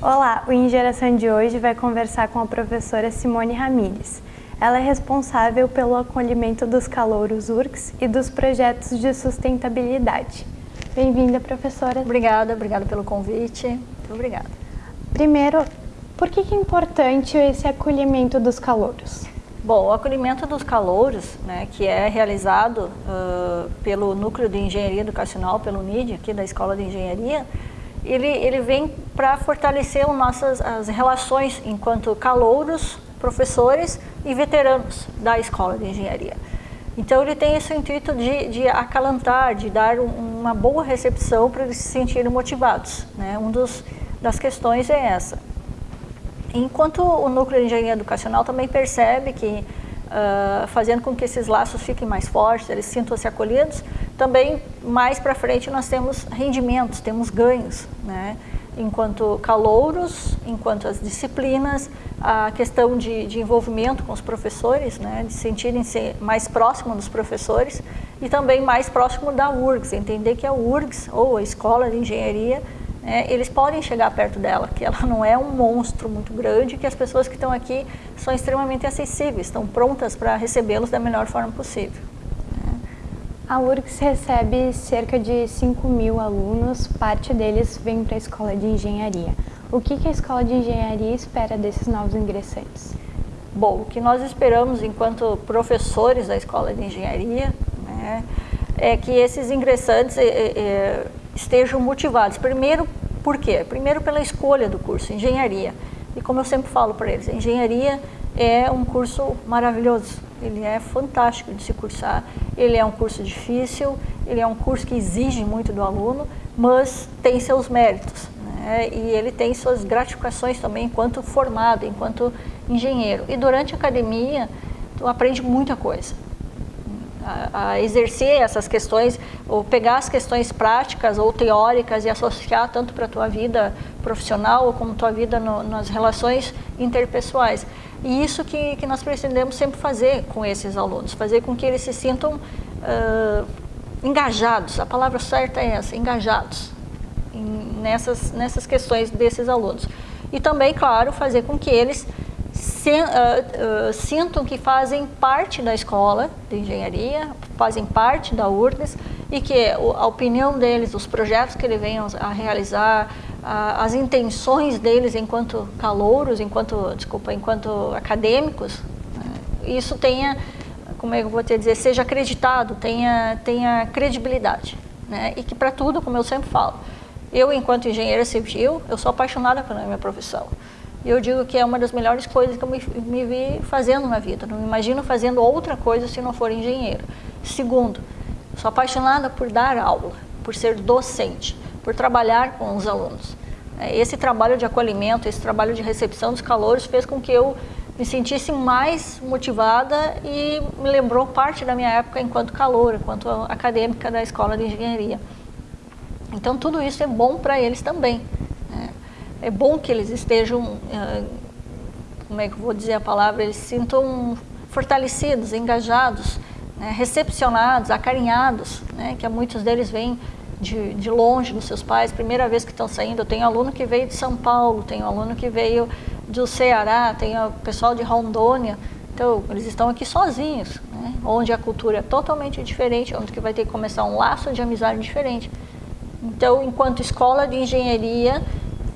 Olá, o Em Geração de hoje vai conversar com a professora Simone Ramires. Ela é responsável pelo acolhimento dos calouros URCS e dos projetos de sustentabilidade. Bem-vinda, professora. Obrigada, obrigada pelo convite. Muito obrigada. Primeiro, por que é importante esse acolhimento dos calouros? Bom, o acolhimento dos calouros, né, que é realizado uh, pelo Núcleo de Engenharia Educacional, pelo NID, aqui da Escola de Engenharia, ele, ele vem para fortalecer nossas as relações enquanto calouros, professores e veteranos da escola de engenharia. Então ele tem esse intuito de, de acalentar, de dar um, uma boa recepção para eles se sentirem motivados. Né? Um dos das questões é essa. Enquanto o núcleo de engenharia educacional também percebe que uh, fazendo com que esses laços fiquem mais fortes, eles sintam-se acolhidos, também, mais para frente, nós temos rendimentos, temos ganhos, né? enquanto calouros, enquanto as disciplinas, a questão de, de envolvimento com os professores, né? de sentirem-se mais próximo dos professores e também mais próximo da URGS, entender que a URGS, ou a Escola de Engenharia, né? eles podem chegar perto dela, que ela não é um monstro muito grande, que as pessoas que estão aqui são extremamente acessíveis, estão prontas para recebê-los da melhor forma possível. A URGS recebe cerca de 5 mil alunos, parte deles vem para a Escola de Engenharia. O que, que a Escola de Engenharia espera desses novos ingressantes? Bom, o que nós esperamos enquanto professores da Escola de Engenharia né, é que esses ingressantes é, é, estejam motivados. Primeiro, por quê? Primeiro pela escolha do curso, engenharia. E como eu sempre falo para eles, engenharia é um curso maravilhoso, ele é fantástico de se cursar, ele é um curso difícil, ele é um curso que exige muito do aluno, mas tem seus méritos, né? e ele tem suas gratificações também enquanto formado, enquanto engenheiro. E durante a academia, tu aprende muita coisa. A, exercer essas questões, ou pegar as questões práticas ou teóricas e associar tanto para a tua vida profissional como tua vida no, nas relações interpessoais. E isso que, que nós pretendemos sempre fazer com esses alunos, fazer com que eles se sintam uh, engajados, a palavra certa é essa, engajados em, nessas, nessas questões desses alunos. E também, claro, fazer com que eles se, uh, uh, sintam que fazem parte da escola de engenharia, fazem parte da URGS e que a opinião deles, os projetos que eles venham a realizar, as intenções deles enquanto calouros, enquanto, desculpa, enquanto acadêmicos, né, isso tenha, como é que eu vou te dizer, seja acreditado, tenha, tenha credibilidade. Né? E que para tudo, como eu sempre falo, eu enquanto engenheira civil, eu sou apaixonada pela minha profissão. E eu digo que é uma das melhores coisas que eu me, me vi fazendo na vida. Não me imagino fazendo outra coisa se não for engenheiro. Segundo, sou apaixonada por dar aula, por ser docente por trabalhar com os alunos. É, esse trabalho de acolhimento, esse trabalho de recepção dos calores fez com que eu me sentisse mais motivada e me lembrou parte da minha época enquanto calor, enquanto acadêmica da Escola de Engenharia. Então tudo isso é bom para eles também. É bom que eles estejam, é, como é que eu vou dizer a palavra, eles se sintam fortalecidos, engajados, né? recepcionados, acarinhados, né? que muitos deles vêm de, de longe dos seus pais, primeira vez que estão saindo. Eu tenho aluno que veio de São Paulo, tenho aluno que veio do Ceará, tenho pessoal de Rondônia. Então, eles estão aqui sozinhos, né? onde a cultura é totalmente diferente, onde que vai ter que começar um laço de amizade diferente. Então, enquanto escola de engenharia,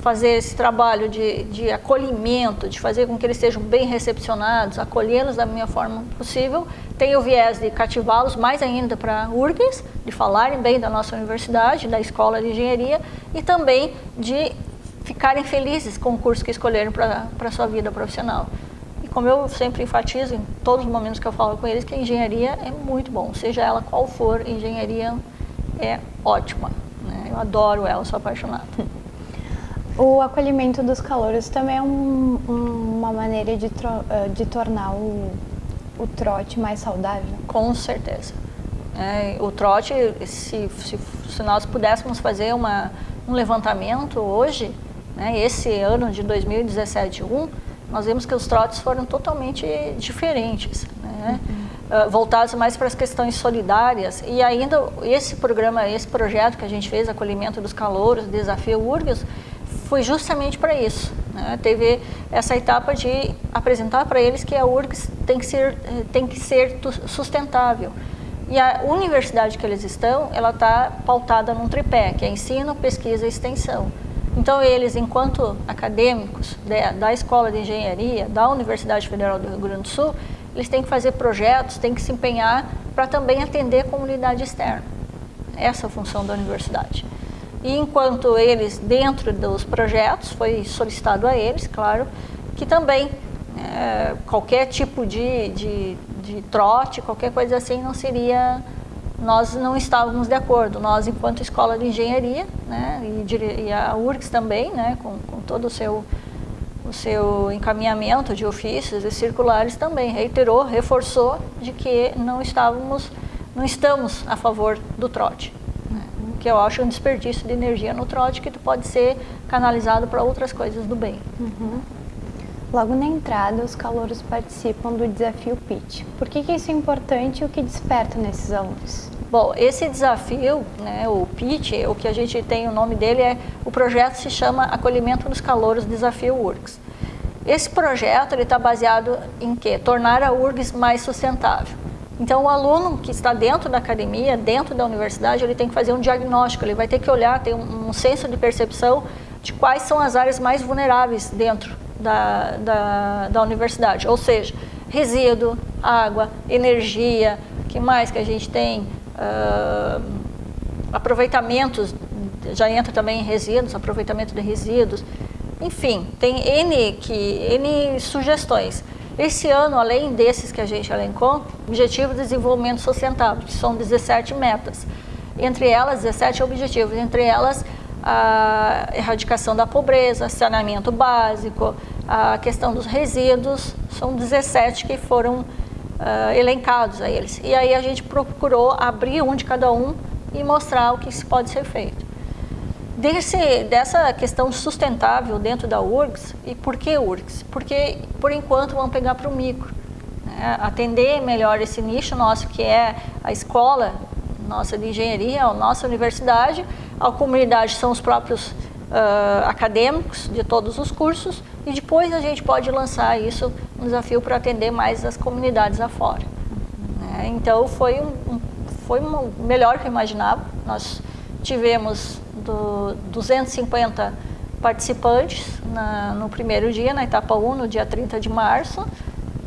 fazer esse trabalho de, de acolhimento, de fazer com que eles sejam bem recepcionados, acolhê-los da minha forma possível, tem o viés de cativá-los mais ainda para URGS, de falarem bem da nossa universidade, da escola de engenharia, e também de ficarem felizes com o curso que escolheram para a sua vida profissional. E como eu sempre enfatizo em todos os momentos que eu falo com eles, que a engenharia é muito bom, seja ela qual for, engenharia é ótima. Né? Eu adoro ela, sou apaixonada. O acolhimento dos calouros também é um, um, uma maneira de, eh, de tornar o, o trote mais saudável? Com certeza. É, o trote, se, se, se, nós pudéssemos fazer uma, um levantamento hoje, né, esse ano de 2017 1 nós vemos que os trotes foram totalmente diferentes, né, uhum. uh, voltados mais para as questões solidárias e ainda esse programa, esse projeto que a gente fez, Acolhimento dos Calouros, Desafio URGS, foi justamente para isso. Né? Teve essa etapa de apresentar para eles que a URGS tem que ser, tem que ser sustentável. E a universidade que eles estão, ela está pautada num tripé, que é ensino, pesquisa e extensão. Então eles, enquanto acadêmicos da Escola de Engenharia, da Universidade Federal do Rio Grande do Sul, eles têm que fazer projetos, têm que se empenhar para também atender a comunidade externa. Essa é a função da universidade. E enquanto eles, dentro dos projetos, foi solicitado a eles, claro, que também é, qualquer tipo de, de, de trote, qualquer coisa assim, não seria nós não estávamos de acordo. Nós, enquanto escola de engenharia, né, e, e a URGS também, né, com, com, todo o seu, o seu encaminhamento de ofícios e circulares também, reiterou, reforçou de que não estávamos, não estamos a favor do trote que eu acho um desperdício de energia no trote que pode ser canalizado para outras coisas do bem. Uhum. Logo na entrada, os calouros participam do desafio PIT. Por que, que isso é importante e o que desperta nesses alunos? Bom, esse desafio, né, o PIT, o que a gente tem o nome dele é, o projeto se chama Acolhimento dos Calouros Desafio URGS. Esse projeto está baseado em quê? Tornar a URGS mais sustentável. Então, o aluno que está dentro da academia, dentro da universidade, ele tem que fazer um diagnóstico, ele vai ter que olhar, ter um, um senso de percepção de quais são as áreas mais vulneráveis dentro da, da, da universidade. Ou seja, resíduo, água, energia, que mais que a gente tem? Uh, aproveitamentos, já entra também em resíduos, aproveitamento de resíduos. Enfim, tem N, que, N sugestões. Esse ano, além desses que a gente elencou, Objetivo de Desenvolvimento Sustentável, que são 17 metas. Entre elas, 17 objetivos, entre elas a erradicação da pobreza, saneamento básico, a questão dos resíduos, são 17 que foram uh, elencados a eles. E aí a gente procurou abrir um de cada um e mostrar o que se pode ser feito. Desse, dessa questão sustentável dentro da URGS, e por que URGS? Porque, por enquanto, vamos pegar para o micro. Né? Atender melhor esse nicho nosso, que é a escola nossa de engenharia, a nossa universidade, a comunidade são os próprios uh, acadêmicos de todos os cursos, e depois a gente pode lançar isso, um desafio para atender mais as comunidades afora. Né? Então, foi, um, foi melhor que eu imaginava. Nós tivemos do 250 participantes na, no primeiro dia, na etapa 1, no dia 30 de março.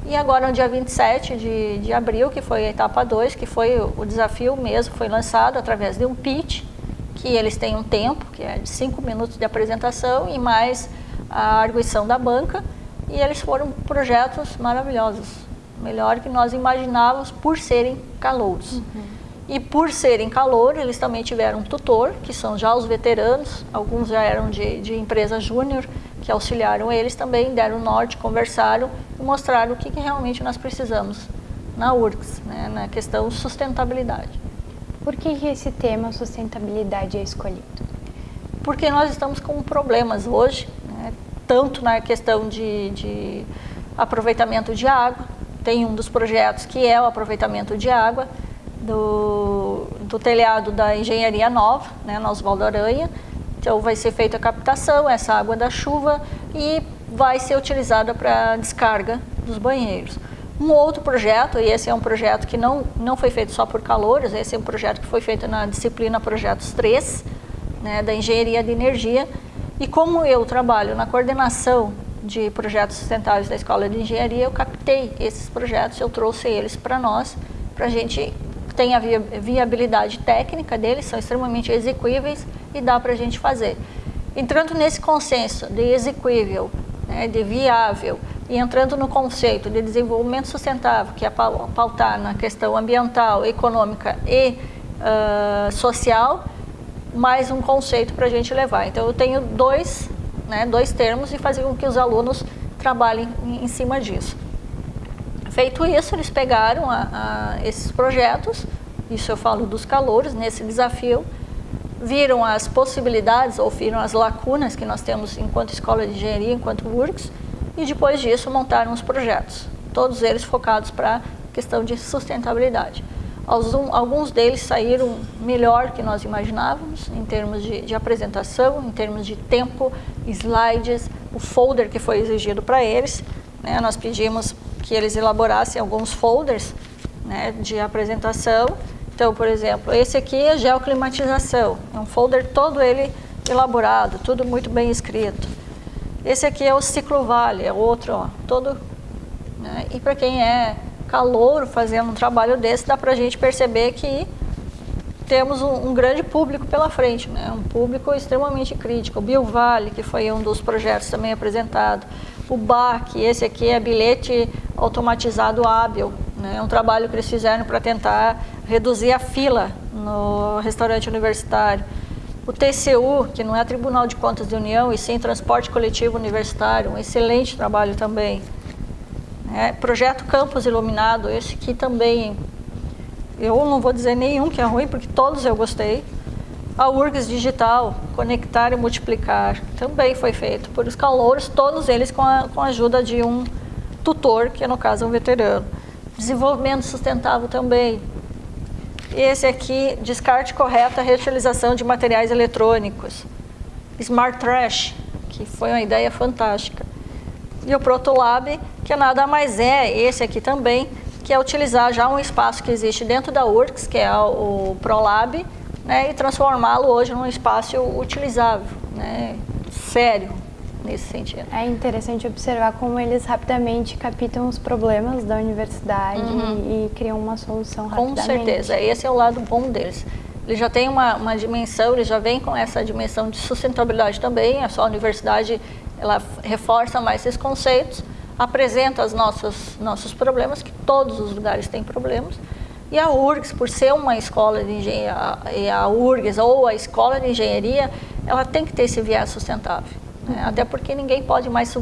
E agora no dia 27 de, de abril, que foi a etapa 2, que foi o, desafio mesmo, foi lançado através de um pitch, que eles têm um tempo, que é de 5 minutos de apresentação e mais a arguição da banca. E eles foram projetos maravilhosos, melhor que nós imaginávamos por serem calouros. Uhum. E por serem calor, eles também tiveram um tutor, que são já os veteranos, alguns já eram de, de empresa júnior, que auxiliaram eles também, deram norte, conversaram e mostraram o que, que realmente nós precisamos na URGS, né, na questão sustentabilidade. Por que esse tema sustentabilidade é escolhido? Porque nós estamos com problemas hoje, né, tanto na questão de, de aproveitamento de água, tem um dos projetos que é o aproveitamento de água, do, do telhado da engenharia nova, né, na Oswaldo Aranha. Então vai ser feita a captação, essa água da chuva e vai ser utilizada para descarga dos banheiros. Um outro projeto, e esse é um projeto que não, não foi feito só por calores, esse é um projeto que foi feito na disciplina Projetos 3, né, da Engenharia de Energia. E como eu trabalho na coordenação de projetos sustentáveis da Escola de Engenharia, eu captei esses projetos, eu trouxe eles para nós, para a gente tem a viabilidade técnica deles, são extremamente execuíveis e dá para a gente fazer. Entrando nesse consenso de execuível, né, de viável, e entrando no conceito de desenvolvimento sustentável, que é pautar na questão ambiental, econômica e uh, social, mais um conceito para a gente levar. Então, eu tenho dois, né, dois termos e fazer com que os alunos trabalhem em, em cima disso. Feito isso, eles pegaram a, a esses projetos, isso eu falo dos calores, nesse desafio, viram as possibilidades ou viram as lacunas que nós temos enquanto escola de engenharia, enquanto URGS, e depois disso montaram os projetos, todos eles focados para questão de sustentabilidade. Alguns deles saíram melhor que nós imaginávamos, em termos de, de apresentação, em termos de tempo, slides, o folder que foi exigido para eles. Né? Nós pedimos que eles elaborassem alguns folders né, de apresentação. Então, por exemplo, esse aqui é geoclimatização, é um folder todo ele elaborado, tudo muito bem escrito. Esse aqui é o ciclo vale, é outro, ó, todo... Né? E para quem é calouro fazendo um trabalho desse, dá para a gente perceber que temos um, um, grande público pela frente, né? um público extremamente crítico. O BioVale, que foi um dos projetos também apresentado. O BAC, esse aqui é bilhete automatizado hábil, né? um trabalho que eles fizeram para tentar reduzir a fila no restaurante universitário. O TCU, que não é Tribunal de Contas de União, e sim Transporte Coletivo Universitário, um excelente trabalho também. É, projeto Campus Iluminado, esse aqui também, eu não vou dizer nenhum que é ruim, porque todos eu gostei. A URGS Digital, Conectar e Multiplicar, também foi feito por os calouros, todos eles com a, com a ajuda de um tutor, que no caso é um veterano. Desenvolvimento sustentável também. Esse aqui, descarte correta, reutilização de materiais eletrônicos. Smart Trash, que foi uma ideia fantástica. E o Protolab, que nada mais é, esse aqui também, que é utilizar já um espaço que existe dentro da URCS, que é o ProLab, né, e transformá-lo hoje num espaço utilizável, né, sério, nesse sentido. É interessante observar como eles rapidamente captam os problemas da universidade uhum. e, criam uma solução rapidamente. Com certeza, esse é o lado bom deles. Ele já tem uma, uma dimensão, ele já vem com essa dimensão de sustentabilidade também, a sua universidade ela reforça mais esses conceitos, apresenta os nossos, nossos problemas, que todos os lugares têm problemas, e a URGS, por ser uma escola de engenharia, a URGS ou a escola de engenharia, ela tem que ter esse viés sustentável. Né? Até porque ninguém pode mais eh,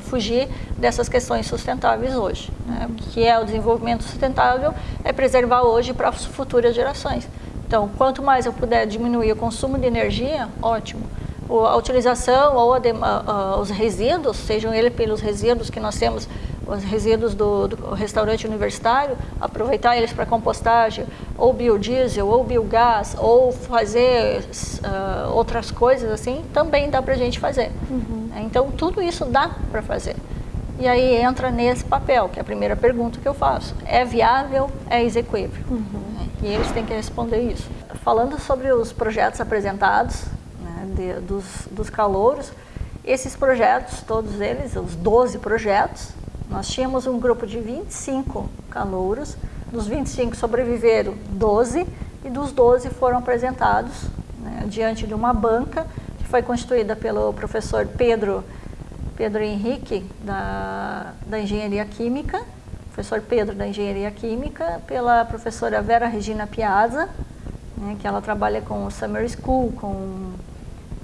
fugir dessas questões sustentáveis hoje. Né? O que é o desenvolvimento sustentável é preservar hoje para as futuras gerações. Então, quanto mais eu puder diminuir o consumo de energia, ótimo a utilização ou a a, os resíduos, sejam eles pelos resíduos que nós temos, os resíduos do, do restaurante universitário, aproveitar eles para compostagem, ou biodiesel, ou biogás, ou fazer uh, outras coisas assim, também dá para a gente fazer. Uhum. Então, tudo isso dá para fazer. E aí entra nesse papel, que é a primeira pergunta que eu faço. É viável? É execuível? Uhum. E eles têm que responder isso. Falando sobre os projetos apresentados, de, dos, dos calouros, esses projetos, todos eles, os 12 projetos, nós tínhamos um grupo de 25 calouros, dos 25 sobreviveram 12 e dos 12 foram apresentados né, diante de uma banca que foi constituída pelo professor Pedro, Pedro Henrique, da, da Engenharia Química, professor Pedro da Engenharia Química, pela professora Vera Regina Piazza, né, que ela trabalha com o Summer School, com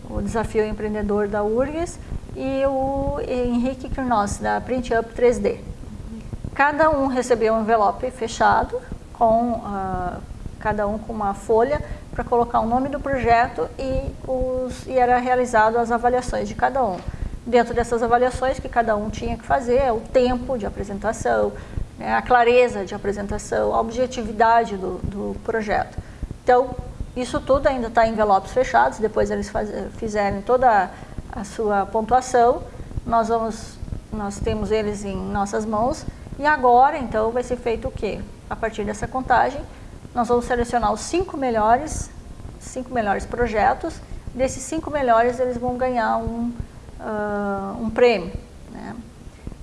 o Desafio Empreendedor da URGS, e o Henrique Kirnos, da Print Up 3D. Cada um recebeu um envelope fechado, com uh, cada um com uma folha, para colocar o nome do projeto e, os, e era realizado as avaliações de cada um. Dentro dessas avaliações que cada um tinha que fazer, o tempo de apresentação, né, a clareza de apresentação, a objetividade do, do projeto. Então, isso tudo ainda está em envelopes fechados, depois eles faz, fizerem toda a sua pontuação, nós, vamos, nós temos eles em nossas mãos e agora, então, vai ser feito o quê? A partir dessa contagem, nós vamos selecionar os cinco melhores, cinco melhores projetos, desses cinco melhores eles vão ganhar um, uh, um prêmio. Né?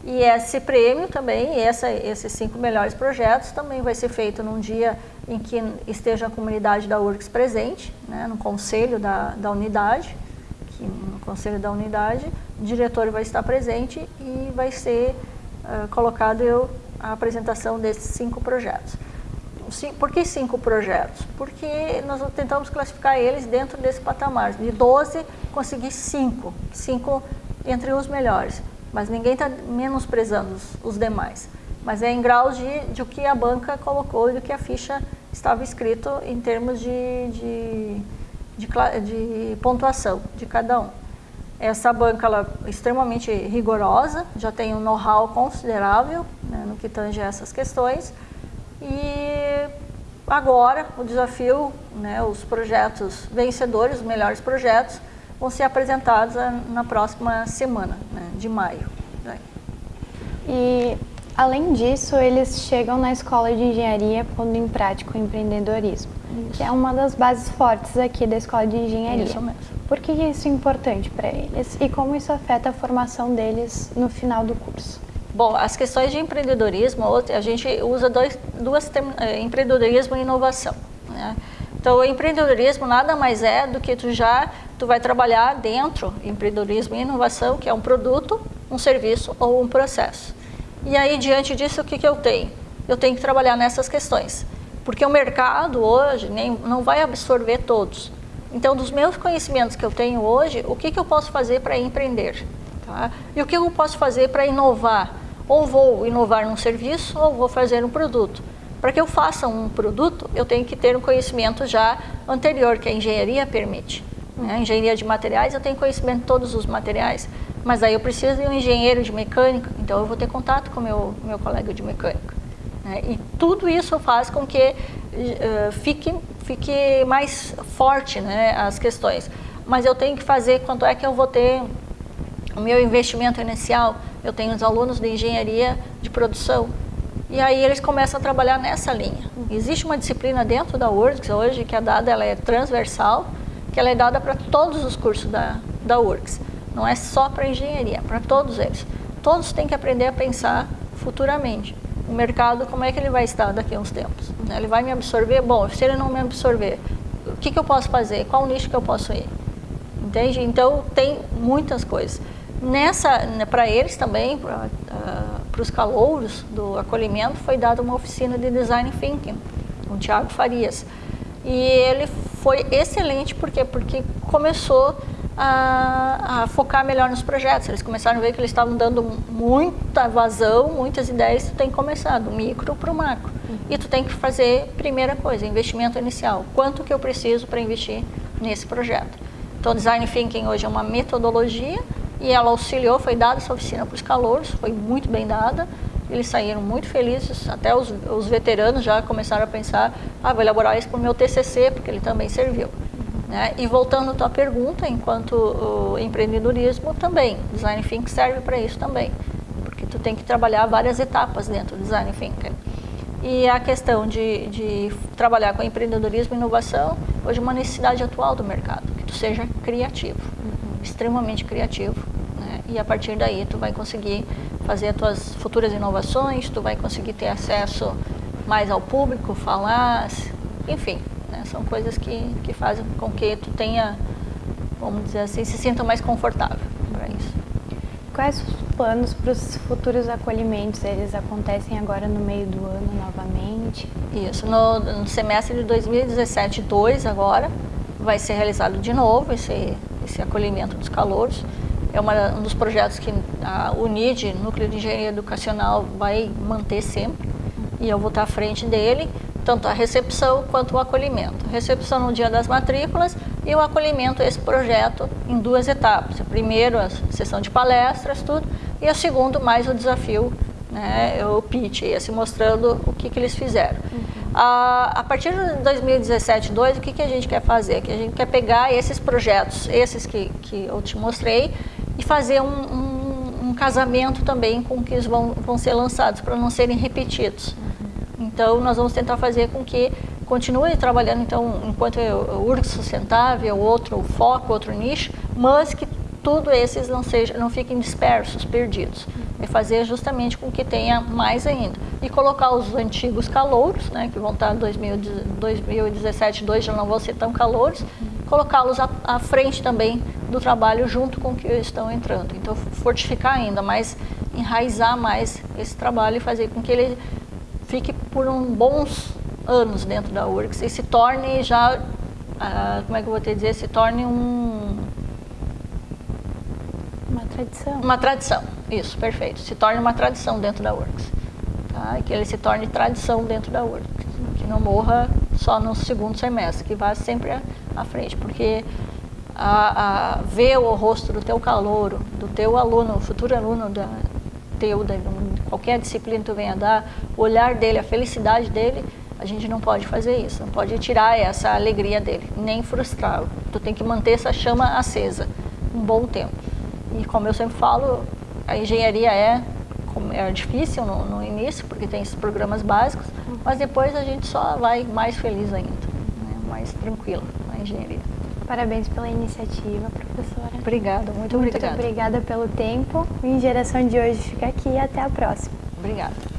E esse prêmio também, essa, esses cinco melhores projetos, também vai ser feito num dia em que esteja a comunidade da URGS presente, né, no conselho da, da unidade, no conselho da unidade, o diretor vai estar presente e vai ser uh, colocado eu, a apresentação desses cinco projetos. Por que cinco projetos? Porque nós tentamos classificar eles dentro desse patamar. De 12, consegui cinco, cinco entre os melhores. Mas ninguém está menosprezando os, os demais mas é em graus de, de o que a banca colocou e do que a ficha estava escrito em termos de, de, de, de pontuação de cada um. Essa banca ela, é extremamente rigorosa, já tem um know-how considerável né, no que tange essas questões e agora o desafio, né, os projetos vencedores, os melhores projetos, vão ser apresentados na próxima semana, né, de maio. E além disso, eles chegam na escola de engenharia pondo em prática o empreendedorismo, isso. que é uma das bases fortes aqui da escola de engenharia. Isso mesmo. Por que isso é importante para eles e como isso afeta a formação deles no final do curso? Bom, as questões de empreendedorismo, a gente usa dois, duas eh, empreendedorismo e inovação. Né? Então, o empreendedorismo nada mais é do que tu já tu vai trabalhar dentro empreendedorismo e inovação, que é um produto, um serviço ou um processo. E aí, diante disso, o que, que eu tenho? Eu tenho que trabalhar nessas questões, porque o mercado hoje nem, não vai absorver todos. Então, dos meus conhecimentos que eu tenho hoje, o que, que eu posso fazer para empreender? Tá? E o que eu posso fazer para inovar? ou vou inovar num serviço ou vou fazer um produto. Para que eu faça um produto, eu tenho que ter um conhecimento já anterior, que a engenharia permite. Né? A engenharia de materiais, eu tenho conhecimento de todos os materiais, mas aí eu preciso de um engenheiro de mecânica, então eu vou ter contato com meu, meu colega de mecânica. Né? E tudo isso faz com que uh, fique, fique mais forte né, as questões. Mas eu tenho que fazer quanto é que eu vou ter o meu investimento inicial, eu tenho os alunos de engenharia de produção. E aí eles começam a trabalhar nessa linha. Existe uma disciplina dentro da URGS hoje que é dada, ela é transversal, que é dada para todos os cursos da, da URGS. Não é só para engenharia, é para todos eles. Todos têm que aprender a pensar futuramente. O mercado, como é que ele vai estar daqui a uns tempos? Ele vai me absorver? Bom, se ele não me absorver, o que, que eu posso fazer? Qual nicho que eu posso ir? Entende? Então, tem muitas coisas. Nessa, né, para eles também, para uh, os calouros do acolhimento, foi dada uma oficina de Design Thinking, com o Tiago Farias. E ele foi excelente, por quê? Porque começou a, a, focar melhor nos projetos. Eles começaram a ver que eles estavam dando muita vazão, muitas ideias, tu tem que começar do micro para o macro. Uhum. E tu tem que fazer, primeira coisa, investimento inicial. Quanto que eu preciso para investir nesse projeto? Então, Design Thinking hoje é uma metodologia e ela auxiliou, foi dada essa oficina para os calouros, foi muito bem dada. Eles saíram muito felizes, até os, os veteranos já começaram a pensar, ah, vou elaborar isso para o meu TCC, porque ele também serviu. Né? E voltando à tua pergunta, enquanto o empreendedorismo também, Design Think serve para isso também, porque tu tem que trabalhar várias etapas dentro do Design Think. E a questão de, de trabalhar com empreendedorismo e inovação, hoje é uma necessidade atual do mercado, que tu seja criativo extremamente criativo. Né? E a partir daí tu vai conseguir fazer as tuas futuras inovações, tu vai conseguir ter acesso mais ao público, falar, enfim, né? são coisas que, que fazem com que tu tenha, vamos dizer assim, se sinta mais confortável para isso. Quais os planos para os futuros acolhimentos? Eles acontecem agora no meio do ano novamente? Isso, no, no semestre de 2017-2 agora, vai ser realizado de novo esse, esse acolhimento dos calouros. É uma, um dos projetos que a UNID, Núcleo de Engenharia Educacional, vai manter sempre. E eu vou estar à frente dele, tanto a recepção quanto o acolhimento. recepção no dia das matrículas e o acolhimento, esse projeto, em duas etapas. Primeiro, a sessão de palestras, tudo, e a segundo, mais o desafio, né, o pitch, esse mostrando o que, que eles fizeram. Uhum. A, a partir de 2017, 2, o que, que a gente quer fazer? Que a gente quer pegar esses projetos, esses que, que eu te mostrei, e fazer um, um, um casamento também com que eles vão, vão ser lançados, para não serem repetidos. Então, nós vamos tentar fazer com que continue trabalhando, então, enquanto o URGS sustentável, outro foco, outro nicho, mas que tudo esses não, seja, não fiquem dispersos, perdidos. É fazer justamente com que tenha mais ainda e colocar os antigos calouros, né, que vão estar em 2017, 2 já não vão ser tão calouros, colocá-los à, à, frente também do trabalho junto com que estão entrando. Então, fortificar ainda mais, enraizar mais esse trabalho e fazer com que ele fique por um bons anos dentro da URGS e se torne já, ah, como é que eu vou te dizer, se torne um... Uma tradição. Uma tradição, isso, perfeito. Se torne uma tradição dentro da URGS tá? e que ele se torne tradição dentro da URGS, que não morra só no segundo semestre, que vá sempre à, frente, porque a, a, ver o rosto do teu calouro, do teu aluno, futuro aluno da, teu, de qualquer disciplina que tu venha dar, o olhar dele, a felicidade dele, A gente não pode fazer isso, não pode tirar essa alegria dele, nem frustrá-lo. Tu tem que manter essa chama acesa um bom tempo. E como eu sempre falo, a engenharia é, é difícil no, no início, porque tem esses programas básicos, mas depois a gente só vai mais feliz ainda, né? mais tranquilo na engenharia. Parabéns pela iniciativa, professora. Obrigada, muito, muito obrigada. obrigada pelo tempo. O Ingeração de hoje fica aqui e até a próxima. Obrigada.